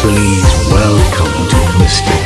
Please welcome to Mr.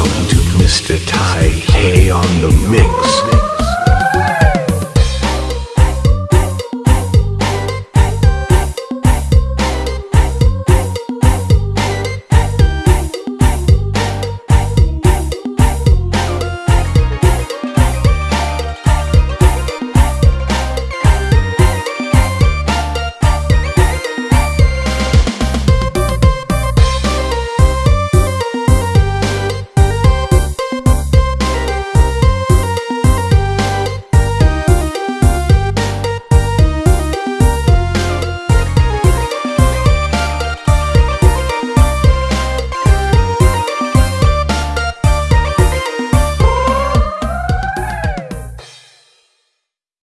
welcome to Mr. Ty K on the mix.